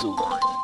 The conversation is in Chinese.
すご。